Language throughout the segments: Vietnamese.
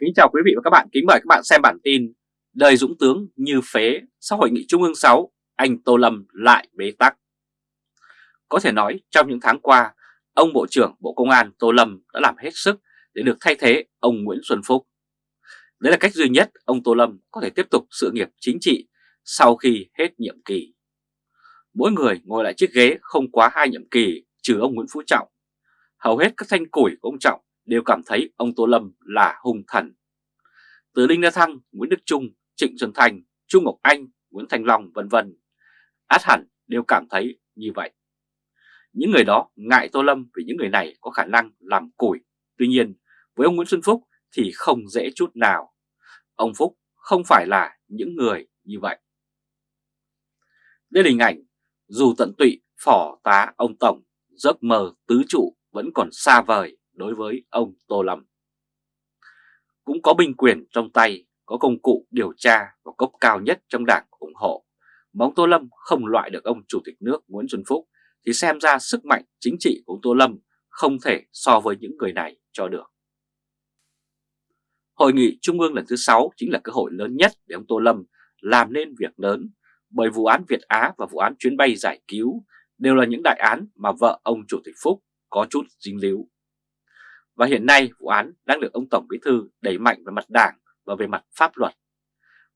Kính chào quý vị và các bạn, kính mời các bạn xem bản tin Đời Dũng Tướng như phế sau hội nghị Trung ương 6, anh Tô Lâm lại bế tắc. Có thể nói trong những tháng qua, ông Bộ trưởng Bộ Công an Tô Lâm đã làm hết sức để được thay thế ông Nguyễn Xuân Phúc. Đấy là cách duy nhất ông Tô Lâm có thể tiếp tục sự nghiệp chính trị sau khi hết nhiệm kỳ. Mỗi người ngồi lại chiếc ghế không quá hai nhiệm kỳ trừ ông Nguyễn Phú Trọng. Hầu hết các thanh củi của ông Trọng đều cảm thấy ông Tô Lâm là hung thần. Từ Đinh La Thăng, Nguyễn Đức Trung, Trịnh Xuân Thành, Trung Ngọc Anh, Nguyễn Thành Long vân vân, át hẳn đều cảm thấy như vậy. Những người đó ngại Tô Lâm vì những người này có khả năng làm củi. Tuy nhiên, với ông Nguyễn Xuân Phúc thì không dễ chút nào. Ông Phúc không phải là những người như vậy. Đây là hình ảnh, dù tận tụy phỏ tá ông Tổng, giấc mơ tứ trụ vẫn còn xa vời đối với ông Tô Lâm. Cũng có binh quyền trong tay, có công cụ điều tra và cấp cao nhất trong đảng ủng hộ. Mà ông Tô Lâm không loại được ông Chủ tịch nước Nguyễn Xuân Phúc thì xem ra sức mạnh chính trị của ông Tô Lâm không thể so với những người này cho được. Hội nghị Trung ương lần thứ 6 chính là cơ hội lớn nhất để ông Tô Lâm làm nên việc lớn bởi vụ án Việt Á và vụ án chuyến bay giải cứu đều là những đại án mà vợ ông Chủ tịch Phúc có chút dính líu. Và hiện nay vụ án đang được ông Tổng Bí Thư đẩy mạnh về mặt đảng và về mặt pháp luật.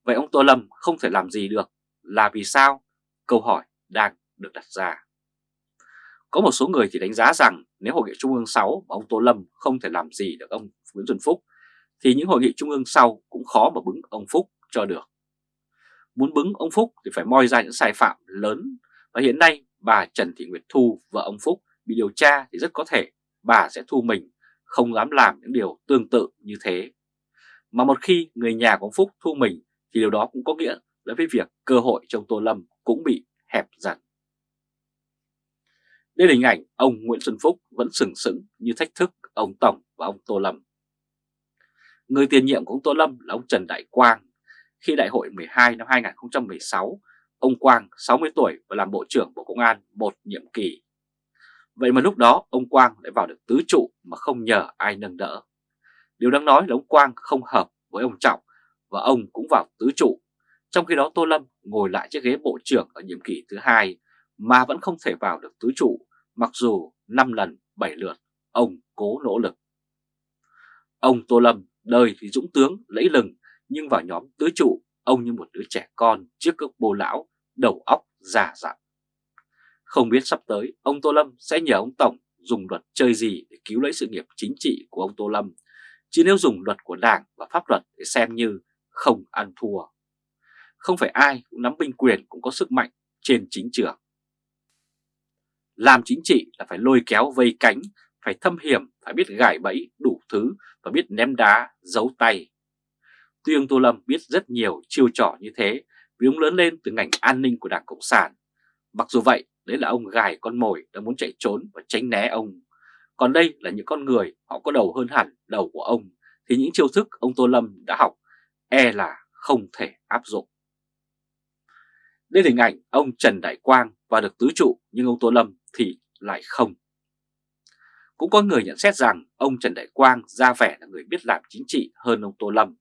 Vậy ông Tô Lâm không thể làm gì được là vì sao? Câu hỏi đang được đặt ra. Có một số người thì đánh giá rằng nếu Hội nghị Trung ương 6 mà ông Tô Lâm không thể làm gì được ông Nguyễn Xuân Phúc thì những hội nghị Trung ương sau cũng khó mà bứng ông Phúc cho được. Muốn bứng ông Phúc thì phải moi ra những sai phạm lớn và hiện nay bà Trần Thị Nguyệt Thu, vợ ông Phúc bị điều tra thì rất có thể bà sẽ thu mình không dám làm những điều tương tự như thế. Mà một khi người nhà của ông Phúc thu mình thì điều đó cũng có nghĩa là với việc cơ hội trong Tô Lâm cũng bị hẹp dần. Đây là hình ảnh ông Nguyễn Xuân Phúc vẫn sừng sững như thách thức ông Tổng và ông Tô Lâm. Người tiền nhiệm của ông Tô Lâm là ông Trần Đại Quang. Khi đại hội 12 năm 2016, ông Quang 60 tuổi và làm Bộ trưởng Bộ Công an một nhiệm kỳ. Vậy mà lúc đó, ông Quang lại vào được tứ trụ mà không nhờ ai nâng đỡ. Điều đáng nói là ông Quang không hợp với ông Trọng và ông cũng vào tứ trụ. Trong khi đó, Tô Lâm ngồi lại chiếc ghế bộ trưởng ở nhiệm kỳ thứ hai mà vẫn không thể vào được tứ trụ, mặc dù 5 lần 7 lượt, ông cố nỗ lực. Ông Tô Lâm đời thì dũng tướng, lẫy lừng, nhưng vào nhóm tứ trụ, ông như một đứa trẻ con trước cước bồ lão, đầu óc già dặn. Không biết sắp tới ông Tô Lâm sẽ nhờ ông Tổng dùng luật chơi gì để cứu lấy sự nghiệp chính trị của ông Tô Lâm, chứ nếu dùng luật của Đảng và pháp luật để xem như không ăn thua. Không phải ai cũng nắm binh quyền cũng có sức mạnh trên chính trường. Làm chính trị là phải lôi kéo vây cánh, phải thâm hiểm, phải biết gài bẫy đủ thứ và biết ném đá, giấu tay. Tuy ông Tô Lâm biết rất nhiều chiêu trò như thế vì ông lớn lên từ ngành an ninh của Đảng Cộng sản. Mặc dù vậy, đấy là ông gài con mồi đã muốn chạy trốn và tránh né ông. Còn đây là những con người họ có đầu hơn hẳn đầu của ông, thì những chiêu thức ông Tô Lâm đã học e là không thể áp dụng. Đây là hình ảnh ông Trần Đại Quang và được tứ trụ nhưng ông Tô Lâm thì lại không. Cũng có người nhận xét rằng ông Trần Đại Quang ra vẻ là người biết làm chính trị hơn ông Tô Lâm.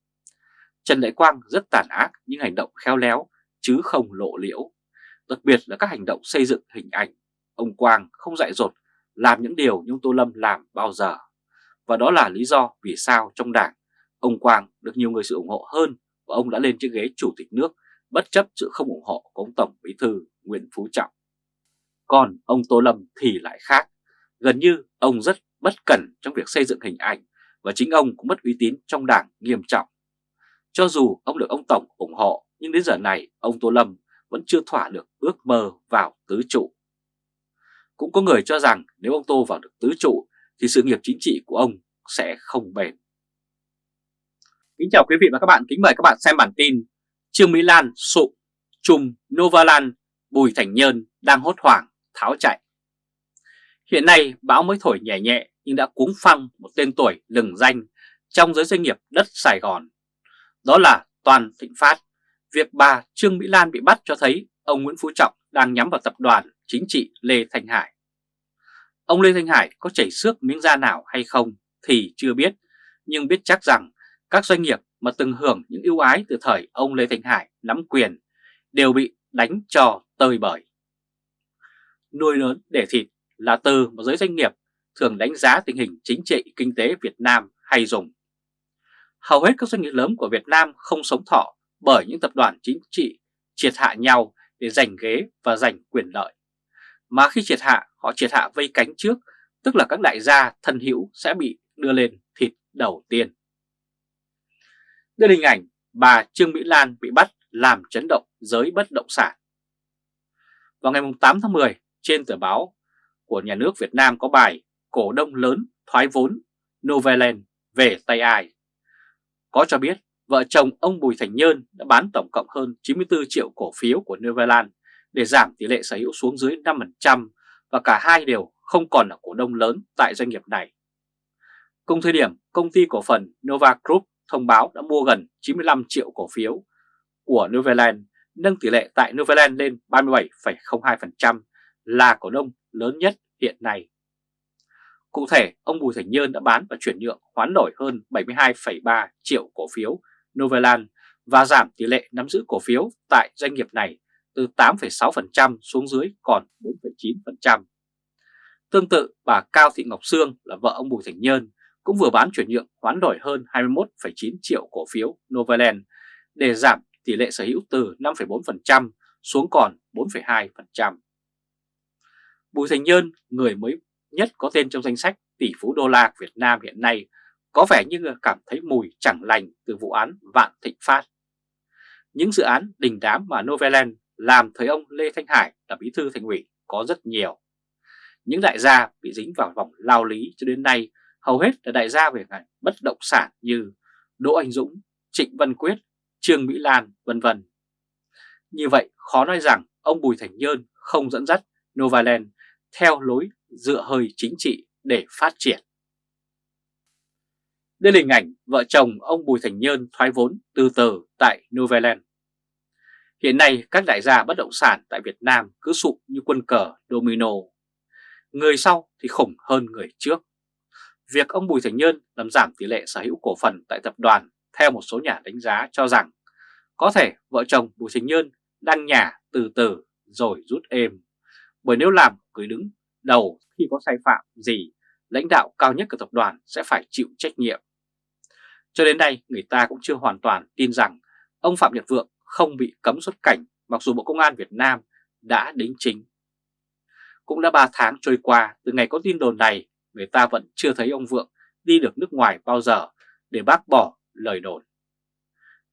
Trần Đại Quang rất tàn ác nhưng hành động khéo léo chứ không lộ liễu. Đặc biệt là các hành động xây dựng hình ảnh. Ông Quang không dại dột, làm những điều như ông Tô Lâm làm bao giờ. Và đó là lý do vì sao trong đảng, ông Quang được nhiều người sự ủng hộ hơn và ông đã lên chiếc ghế chủ tịch nước, bất chấp sự không ủng hộ của ông Tổng Bí Thư Nguyễn Phú Trọng. Còn ông Tô Lâm thì lại khác. Gần như ông rất bất cẩn trong việc xây dựng hình ảnh và chính ông cũng mất uy tín trong đảng nghiêm trọng. Cho dù ông được ông Tổng ủng hộ, nhưng đến giờ này ông Tô Lâm vẫn chưa thỏa được ước mơ vào tứ trụ. Cũng có người cho rằng nếu ông Tô vào được tứ trụ thì sự nghiệp chính trị của ông sẽ không bền. Kính chào quý vị và các bạn, kính mời các bạn xem bản tin Trương Mỹ Lan sụp, trùm Novaland, Bùi Thành Nhơn đang hốt hoảng, tháo chạy. Hiện nay bão mới thổi nhẹ nhẹ nhưng đã cuống phăng một tên tuổi lừng danh trong giới doanh nghiệp đất Sài Gòn. Đó là Toàn Thịnh Phát. Việc bà Trương Mỹ Lan bị bắt cho thấy ông Nguyễn Phú Trọng đang nhắm vào tập đoàn chính trị Lê Thanh Hải. Ông Lê Thanh Hải có chảy xước miếng da nào hay không thì chưa biết, nhưng biết chắc rằng Các doanh nghiệp mà từng hưởng những ưu ái từ thời ông Lê Thanh Hải nắm quyền đều bị đánh cho tơi bời. Nuôi lớn để thịt là từ mà giới doanh nghiệp thường đánh giá tình hình chính trị kinh tế Việt Nam hay dùng. Hầu hết các doanh nghiệp lớn của Việt Nam không sống thọ bởi những tập đoàn chính trị triệt hạ nhau để giành ghế và giành quyền lợi. Mà khi triệt hạ, họ triệt hạ vây cánh trước, tức là các đại gia thân hữu sẽ bị đưa lên thịt đầu tiên. Đây là hình ảnh bà Trương Mỹ Lan bị bắt làm chấn động giới bất động sản. Vào ngày 8 tháng 10, trên tờ báo của nhà nước Việt Nam có bài Cổ đông lớn thoái vốn Novaland về tay ai. Có cho biết vợ chồng ông Bùi Thành Nhơn đã bán tổng cộng hơn 94 triệu cổ phiếu của Novaland để giảm tỷ lệ sở hữu xuống dưới 5% và cả hai đều không còn là cổ đông lớn tại doanh nghiệp này. Cùng thời điểm, công ty cổ phần Nova Group thông báo đã mua gần 95 triệu cổ phiếu của Novaland, nâng tỷ lệ tại Novaland lên 37,02% là cổ đông lớn nhất hiện nay. Cụ thể, ông Bùi Thành Nhơn đã bán và chuyển nhượng hoán đổi hơn 72,3 triệu cổ phiếu Novaland và giảm tỷ lệ nắm giữ cổ phiếu tại doanh nghiệp này từ 8,6% xuống dưới còn 4,9%. Tương tự, bà Cao Thị Ngọc Sương là vợ ông Bùi Thành Nhơn cũng vừa bán chuyển nhượng hoán đổi hơn 21,9 triệu cổ phiếu Novaland để giảm tỷ lệ sở hữu từ 5,4% xuống còn 4,2%. Bùi Thành Nhơn, người mới nhất có tên trong danh sách tỷ phú đô la Việt Nam hiện nay, có vẻ như cảm thấy mùi chẳng lành từ vụ án Vạn Thịnh Phát. Những dự án đình đám mà Novaland làm thời ông Lê Thanh Hải là bí thư thành ủy có rất nhiều. Những đại gia bị dính vào vòng lao lý cho đến nay hầu hết là đại gia về ngành bất động sản như Đỗ Anh Dũng, Trịnh Văn Quyết, Trương Mỹ Lan, vân vân. Như vậy khó nói rằng ông Bùi Thành Nhơn không dẫn dắt Novaland theo lối dựa hơi chính trị để phát triển. Đây là hình ảnh vợ chồng ông Bùi Thành Nhơn thoái vốn từ từ tại Novaland. Hiện nay các đại gia bất động sản tại Việt Nam cứ sụp như quân cờ domino. Người sau thì khủng hơn người trước. Việc ông Bùi Thành Nhơn làm giảm tỷ lệ sở hữu cổ phần tại tập đoàn theo một số nhà đánh giá cho rằng có thể vợ chồng Bùi Thành Nhơn đang nhả từ từ rồi rút êm. Bởi nếu làm cứ đứng đầu khi có sai phạm gì, lãnh đạo cao nhất của tập đoàn sẽ phải chịu trách nhiệm. Cho đến nay, người ta cũng chưa hoàn toàn tin rằng ông Phạm Nhật Vượng không bị cấm xuất cảnh mặc dù Bộ Công an Việt Nam đã đính chính. Cũng đã 3 tháng trôi qua từ ngày có tin đồn này, người ta vẫn chưa thấy ông Vượng đi được nước ngoài bao giờ để bác bỏ lời đồn.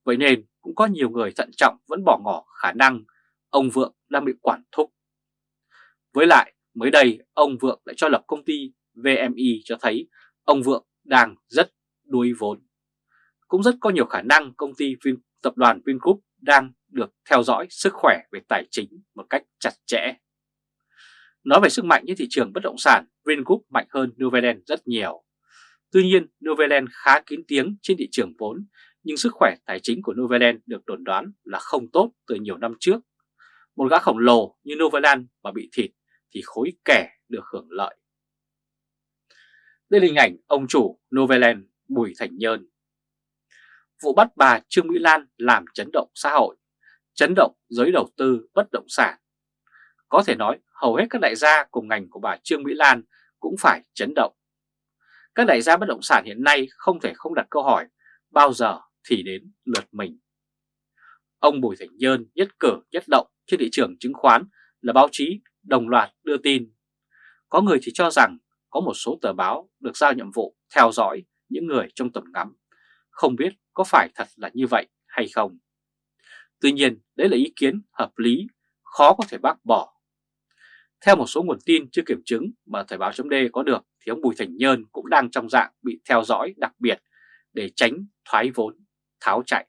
Vậy nên cũng có nhiều người thận trọng vẫn bỏ ngỏ khả năng ông Vượng đang bị quản thúc. Với lại, mới đây ông Vượng lại cho lập công ty VMI cho thấy ông Vượng đang rất đuối vốn. Cũng rất có nhiều khả năng công ty Vin, tập đoàn Vingroup đang được theo dõi sức khỏe về tài chính một cách chặt chẽ. Nói về sức mạnh trên thị trường bất động sản, Vingroup mạnh hơn Novaland rất nhiều. Tuy nhiên, Novaland khá kín tiếng trên thị trường vốn, nhưng sức khỏe tài chính của Novaland được đồn đoán là không tốt từ nhiều năm trước. Một gã khổng lồ như Novaland mà bị thịt thì khối kẻ được hưởng lợi. Đây là hình ảnh ông chủ Novaland Bùi Thành Nhơn. Vụ bắt bà Trương Mỹ Lan làm chấn động xã hội, chấn động giới đầu tư bất động sản. Có thể nói hầu hết các đại gia cùng ngành của bà Trương Mỹ Lan cũng phải chấn động. Các đại gia bất động sản hiện nay không thể không đặt câu hỏi bao giờ thì đến lượt mình. Ông Bùi Thành Nhơn nhất cử nhất động trên thị trường chứng khoán là báo chí đồng loạt đưa tin. Có người thì cho rằng có một số tờ báo được giao nhiệm vụ theo dõi những người trong tầm ngắm. Không biết có phải thật là như vậy hay không. Tuy nhiên, đấy là ý kiến hợp lý, khó có thể bác bỏ. Theo một số nguồn tin chưa kiểm chứng mà Thời báo chấm có được thì ông Bùi Thành Nhơn cũng đang trong dạng bị theo dõi đặc biệt để tránh thoái vốn, tháo chạy.